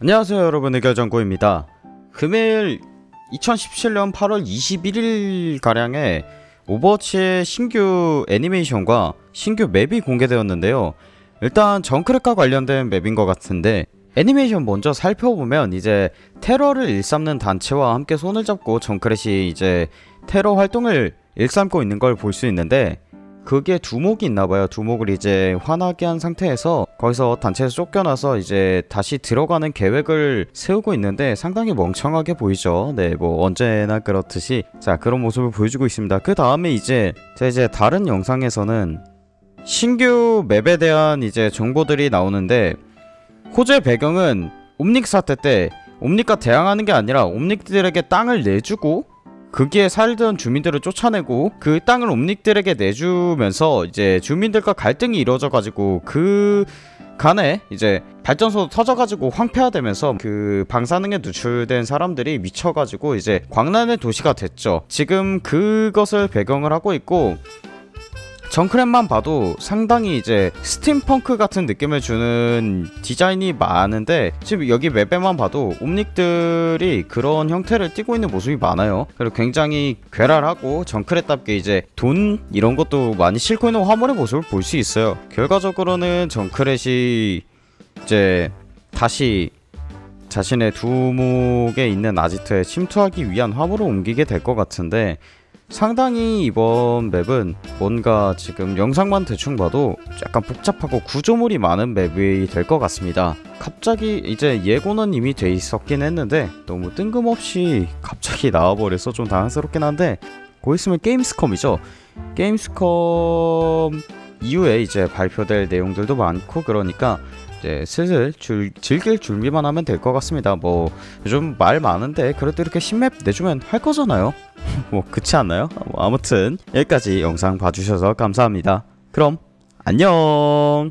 안녕하세요 여러분. 의결정구입니다. 금일 2017년 8월 21일가량에 오버워치의 신규 애니메이션과 신규 map이 공개되었는데요. 일단 Junkrat과 관련된 map인 것 같은데 애니메이션 먼저 살펴보면 이제 테러를 일삼는 단체와 함께 손을 잡고 Junkrat이 이제 테러 활동을 일삼고 있는 걸 볼 수 있는데 그게 두목이 있나봐요. 두목을 이제 화나게 한 상태에서 거기서 단체에서 쫓겨나서 이제 다시 들어가는 계획을 세우고 있는데 상당히 멍청하게 보이죠. 네, 뭐 언제나 그렇듯이 자 그런 모습을 보여주고 있습니다. 그 다음에 이제 제가 이제 다른 영상에서는 신규 맵에 대한 이제 정보들이 나오는데 호주의 배경은 옴닉 사태 때 옴닉과 대항하는 게 아니라 옴닉들에게 땅을 내주고 거기에 살던 주민들을 쫓아내고 그 땅을 옴닉들에게 내주면서 이제 주민들과 갈등이 이루어져 가지고 그 간에 이제 발전소 터져가지고 황폐화되면서 그 방사능에 노출된 사람들이 미쳐가지고 이제 광란의 도시가 됐죠. 지금 그것을 배경을 하고 있고 정크랩만 봐도 상당히 이제 스팀펑크 같은 느낌을 주는 디자인이 많은데 지금 여기 맵에만 봐도 옴닉들이 그런 형태를 띠고 있는 모습이 많아요. 그리고 굉장히 괴랄하고 정크랩답게 이제 돈 이런 것도 많이 싣고 있는 화물의 모습을 볼 수 있어요. 결과적으로는 정크렛이 이제 다시 자신의 두목에 있는 아지트에 침투하기 위한 화물을 옮기게 될 것 같은데 상당히 이번 맵은 뭔가 지금 영상만 대충 봐도 약간 복잡하고 구조물이 많은 맵이 될 것 같습니다. 갑자기 이제 예고는 이미 돼 있었긴 했는데 너무 뜬금없이 갑자기 나와버려서 좀 당황스럽긴 한데 곧 있으면 게임스컴이죠. 게임스컴 이후에 이제 발표될 내용들도 많고 그러니까 이제 슬슬 줄, 즐길 준비만 하면 될 것 같습니다. 뭐 요즘 말 많은데 그래도 이렇게 신맵 내주면 할 거잖아요. 뭐 그렇지 않나요? 뭐 아무튼 여기까지 영상 봐주셔서 감사합니다. 그럼 안녕.